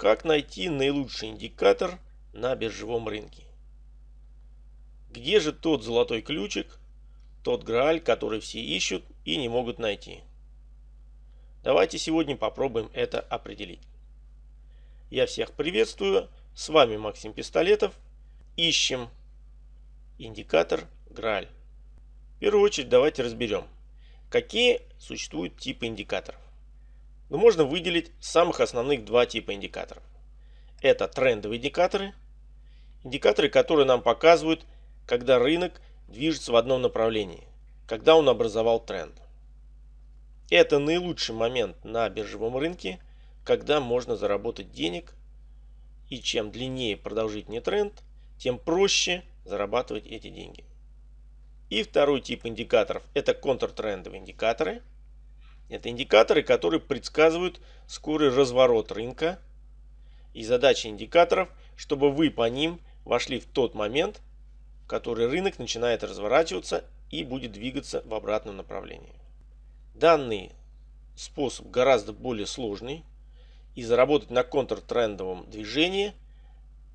Как найти наилучший индикатор на биржевом рынке? Где же тот золотой ключик, тот грааль, который все ищут и не могут найти? Давайте сегодня попробуем это определить. Я всех приветствую. С вами Максим Пистолетов. Ищем индикатор Грааль. В первую очередь давайте разберем, какие существуют типы индикаторов. Но можно выделить самых основных два типа индикаторов. Это трендовые индикаторы. Индикаторы, которые нам показывают, когда рынок движется в одном направлении, когда он образовал тренд. Это наилучший момент на биржевом рынке, когда можно заработать денег. И чем длиннее продолжительный тренд, тем проще зарабатывать эти деньги. И второй тип индикаторов – это контртрендовые индикаторы. Это индикаторы, которые предсказывают скорый разворот рынка. И задача индикаторов, чтобы вы по ним вошли в тот момент, в который рынок начинает разворачиваться и будет двигаться в обратном направлении. Данный способ гораздо более сложный. И заработать на контртрендовом движении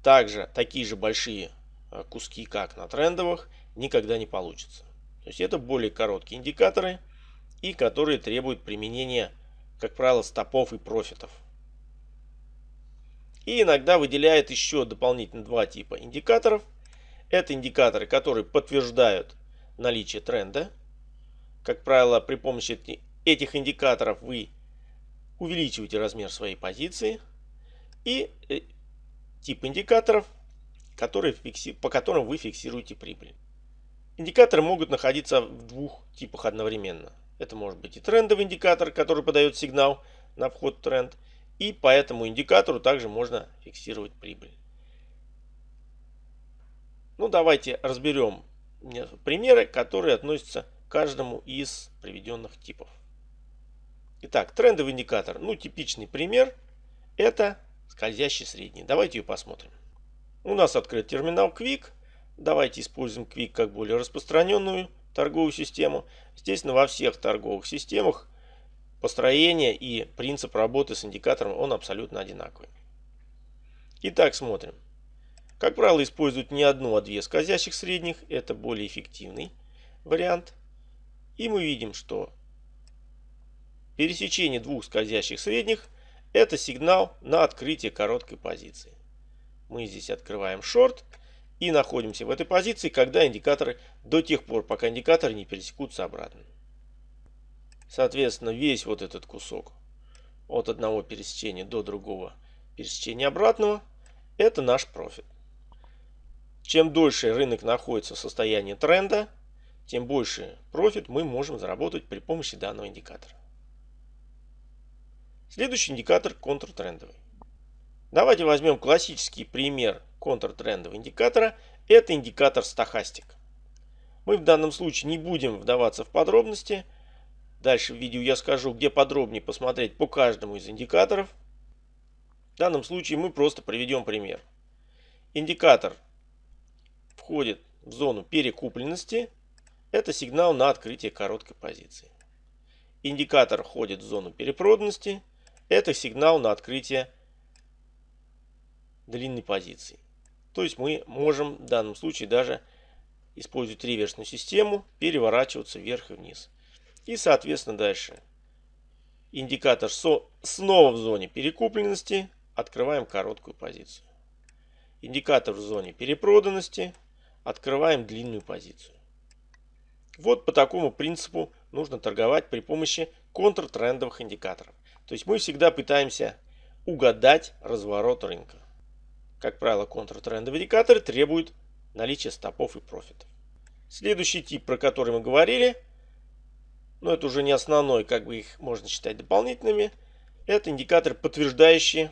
также такие же большие э, куски, как на трендовых, никогда не получится. То есть это более короткие индикаторы и которые требуют применения, как правило, стопов и профитов. И иногда выделяет еще дополнительно два типа индикаторов. Это индикаторы, которые подтверждают наличие тренда. Как правило, при помощи этих индикаторов вы увеличиваете размер своей позиции. И э, тип индикаторов, которые фикси... по которым вы фиксируете прибыль. Индикаторы могут находиться в двух типах одновременно. Это может быть и трендовый индикатор, который подает сигнал на вход в тренд. И по этому индикатору также можно фиксировать прибыль. Ну давайте разберем примеры, которые относятся к каждому из приведенных типов. Итак, трендовый индикатор. Ну, типичный пример. Это скользящий средний. Давайте ее посмотрим. У нас открыт терминал Quick. Давайте используем Quick как более распространенную торговую систему. Естественно, во всех торговых системах построение и принцип работы с индикатором он абсолютно одинаковый. Итак, смотрим. Как правило, используют не одну, а две скользящих средних. Это более эффективный вариант. И мы видим, что пересечение двух скользящих средних – это сигнал на открытие короткой позиции. Мы здесь открываем шорт и находимся в этой позиции, когда индикаторы до тех пор, пока индикаторы не пересекутся обратно. Соответственно, весь вот этот кусок от одного пересечения до другого пересечения обратного – это наш профит. Чем дольше рынок находится в состоянии тренда, тем больше профит мы можем заработать при помощи данного индикатора. Следующий индикатор контртрендовый. Давайте возьмем классический пример контртрендового индикатора. Это индикатор стахастик. Мы в данном случае не будем вдаваться в подробности. Дальше в видео я скажу, где подробнее посмотреть по каждому из индикаторов. В данном случае мы просто приведем пример. Индикатор входит в зону перекупленности. Это сигнал на открытие короткой позиции. Индикатор входит в зону перепроданности. Это сигнал на открытие длинной позиции. То есть мы можем в данном случае даже использовать реверсную систему, переворачиваться вверх и вниз. И соответственно дальше индикатор снова в зоне перекупленности, открываем короткую позицию. Индикатор в зоне перепроданности, открываем длинную позицию. Вот по такому принципу нужно торговать при помощи контртрендовых индикаторов. То есть мы всегда пытаемся угадать разворот рынка. Как правило, контртрендовые индикаторы требуют наличия стопов и профитов. Следующий тип, про который мы говорили, но это уже не основной, как бы их можно считать дополнительными, это индикаторы, подтверждающие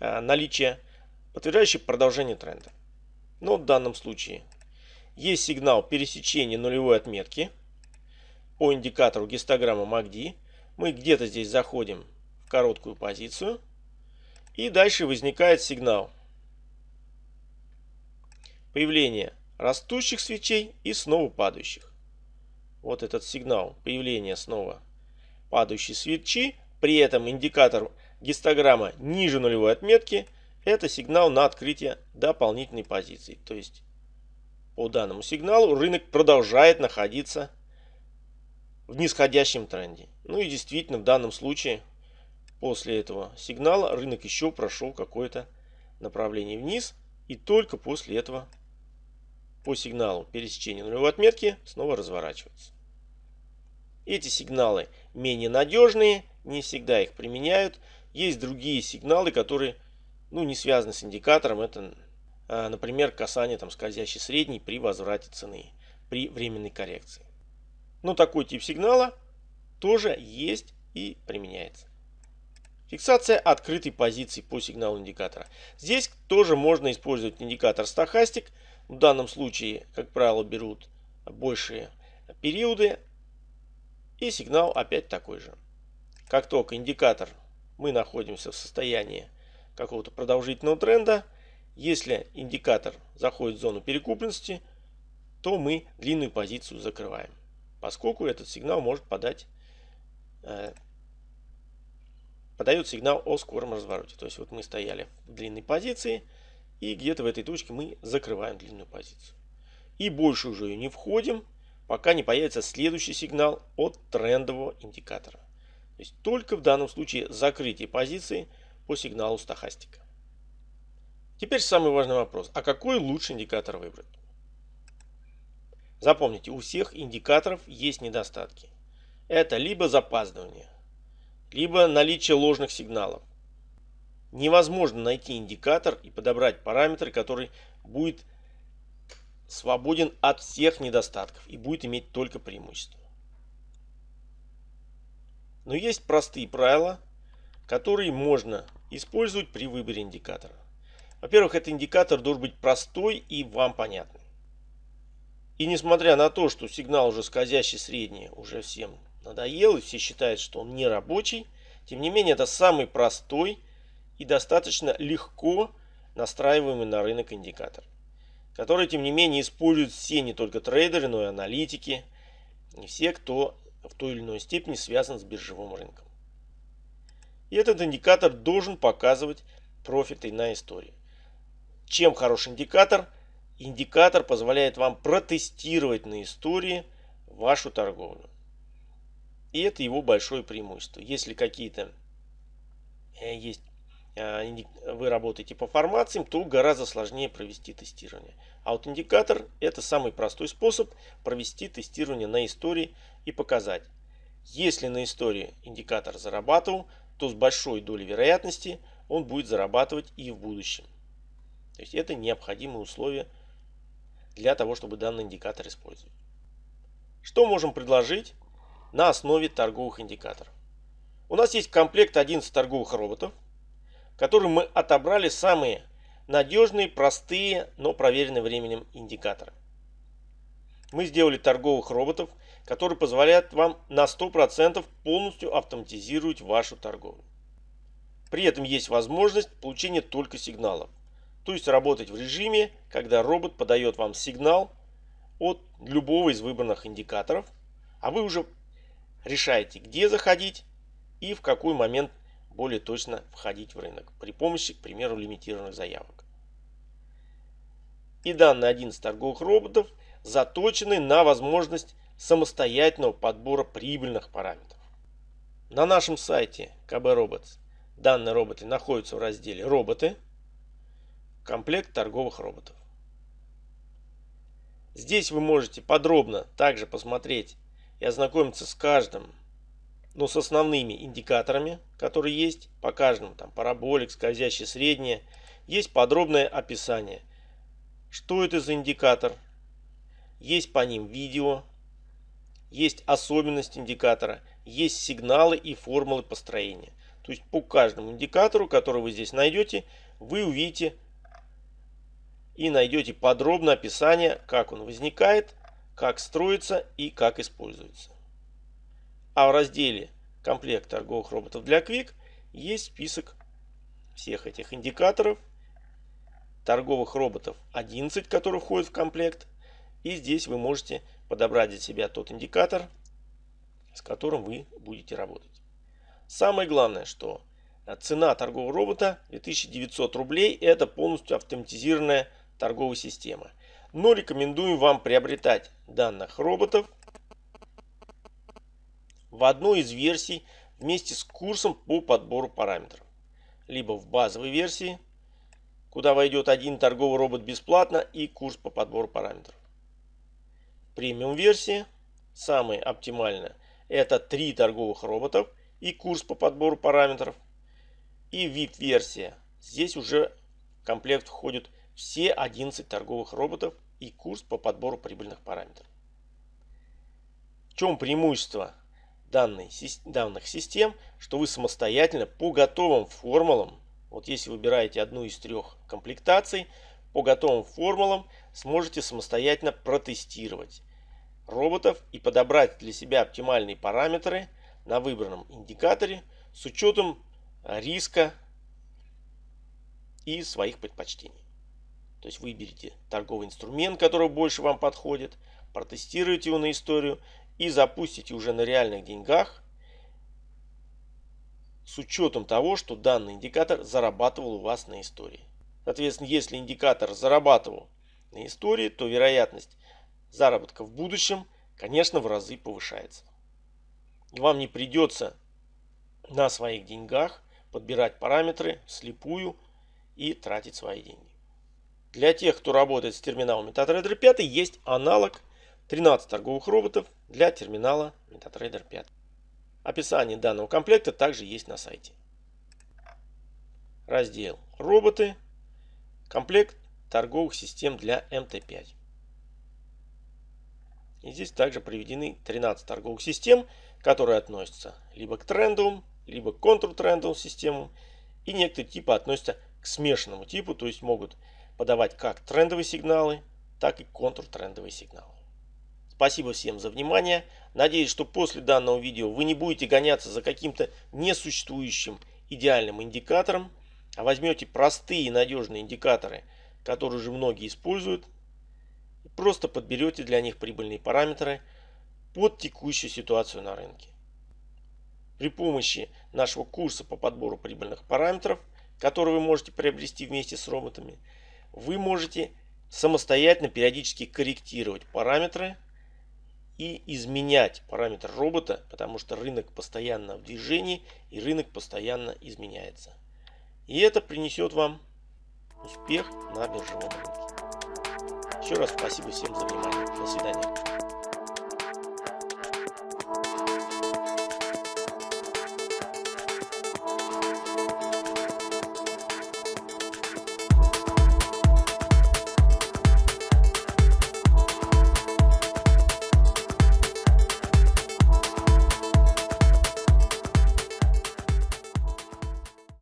а, наличие, подтверждающие продолжение тренда. Но в данном случае есть сигнал пересечения нулевой отметки по индикатору гистограммы MACD. Мы где-то здесь заходим короткую позицию. И дальше возникает сигнал. Появление растущих свечей и снова падающих. Вот этот сигнал появления снова падающие свечи, при этом индикатор гистограмма ниже нулевой отметки, это сигнал на открытие дополнительной позиции. То есть по данному сигналу рынок продолжает находиться в нисходящем тренде. Ну и действительно в данном случае после этого сигнала рынок еще прошел какое-то направление вниз и только после этого по сигналу пересечения нулевой отметки снова разворачивается. Эти сигналы менее надежные, не всегда их применяют. Есть другие сигналы, которые ну, не связаны с индикатором. Это, а, например, касание там, скользящей средней при возврате цены, при временной коррекции. Но такой тип сигнала тоже есть и применяется. Фиксация открытой позиции по сигналу индикатора. Здесь тоже можно использовать индикатор стахастик. В данном случае, как правило, берут большие периоды. И сигнал опять такой же. Как только индикатор мы находимся в состоянии какого-то продолжительного тренда, если индикатор заходит в зону перекупленности, то мы длинную позицию закрываем, поскольку этот сигнал может подать э, подает сигнал о скором развороте. То есть вот мы стояли в длинной позиции и где-то в этой точке мы закрываем длинную позицию. И больше уже ее не входим, пока не появится следующий сигнал от трендового индикатора. То есть только в данном случае закрытие позиции по сигналу стахастика. Теперь самый важный вопрос. А какой лучший индикатор выбрать? Запомните, у всех индикаторов есть недостатки. Это либо запаздывание, либо наличие ложных сигналов. Невозможно найти индикатор и подобрать параметр, который будет свободен от всех недостатков и будет иметь только преимущество. Но есть простые правила, которые можно использовать при выборе индикатора. Во-первых, этот индикатор должен быть простой и вам понятный. И несмотря на то, что сигнал уже скользящий средний уже всем надоел и все считают, что он не рабочий. Тем не менее, это самый простой и достаточно легко настраиваемый на рынок индикатор, который, тем не менее, используют все не только трейдеры, но и аналитики, не все, кто в той или иной степени связан с биржевым рынком. И этот индикатор должен показывать профиты на истории. Чем хороший индикатор? Индикатор позволяет вам протестировать на истории вашу торговлю. И это его большое преимущество. Если какие-то э, есть э, вы работаете по формациям, то гораздо сложнее провести тестирование. А вот индикатор это самый простой способ провести тестирование на истории и показать. Если на истории индикатор зарабатывал, то с большой долей вероятности он будет зарабатывать и в будущем. То есть это необходимые условия для того, чтобы данный индикатор использовать. Что можем предложить на основе торговых индикаторов. У нас есть комплект 11 торговых роботов, которым мы отобрали самые надежные, простые, но проверенные временем индикаторы. Мы сделали торговых роботов, которые позволяют вам на 100% полностью автоматизировать вашу торговлю. При этом есть возможность получения только сигналов. То есть работать в режиме, когда робот подает вам сигнал от любого из выбранных индикаторов, а вы уже решаете, где заходить и в какой момент более точно входить в рынок при помощи, к примеру, лимитированных заявок. И данные 11 торговых роботов заточены на возможность самостоятельного подбора прибыльных параметров. На нашем сайте KB Robots данные роботы находятся в разделе «Роботы», комплект торговых роботов. Здесь вы можете подробно также посмотреть и ознакомиться с каждым, ну, с основными индикаторами, которые есть по каждому, там, параболик, скользящий среднее, есть подробное описание, что это за индикатор, есть по ним видео, есть особенность индикатора, есть сигналы и формулы построения. То есть по каждому индикатору, который вы здесь найдете, вы увидите и найдете подробное описание, как он возникает, как строится и как используется. А в разделе «Комплект торговых роботов для Quick» есть список всех этих индикаторов, торговых роботов 11, которые входят в комплект. И здесь вы можете подобрать для себя тот индикатор, с которым вы будете работать. Самое главное, что цена торгового робота 2900 рублей это полностью автоматизированная торговая система. Но рекомендуем вам приобретать данных роботов в одной из версий вместе с курсом по подбору параметров. Либо в базовой версии, куда войдет один торговый робот бесплатно и курс по подбору параметров. Премиум версии, самая оптимальная, это три торговых роботов и курс по подбору параметров. И VIP версия, здесь уже в комплект входят все 11 торговых роботов и курс по подбору прибыльных параметров. В чем преимущество данных систем, что вы самостоятельно по готовым формулам, вот если выбираете одну из трех комплектаций, по готовым формулам сможете самостоятельно протестировать роботов и подобрать для себя оптимальные параметры на выбранном индикаторе с учетом риска и своих предпочтений. То есть выберите торговый инструмент, который больше вам подходит, протестируйте его на историю и запустите уже на реальных деньгах с учетом того, что данный индикатор зарабатывал у вас на истории. Соответственно, если индикатор зарабатывал на истории, то вероятность заработка в будущем, конечно, в разы повышается. И вам не придется на своих деньгах подбирать параметры слепую и тратить свои деньги. Для тех, кто работает с терминалом MetaTrader 5, есть аналог 13 торговых роботов для терминала MetaTrader 5. Описание данного комплекта также есть на сайте. Раздел «Роботы», комплект торговых систем для МТ5. И здесь также приведены 13 торговых систем, которые относятся либо к трендовым, либо к контртрендовым системам. И некоторые типы относятся к смешанному типу, то есть могут подавать как трендовые сигналы, так и контртрендовые сигналы. Спасибо всем за внимание. Надеюсь, что после данного видео вы не будете гоняться за каким-то несуществующим идеальным индикатором, а возьмете простые и надежные индикаторы, которые уже многие используют, и просто подберете для них прибыльные параметры под текущую ситуацию на рынке. При помощи нашего курса по подбору прибыльных параметров, который вы можете приобрести вместе с роботами, вы можете самостоятельно периодически корректировать параметры и изменять параметр робота, потому что рынок постоянно в движении и рынок постоянно изменяется. И это принесет вам успех на биржевом рынке. Еще раз спасибо всем за внимание. До свидания.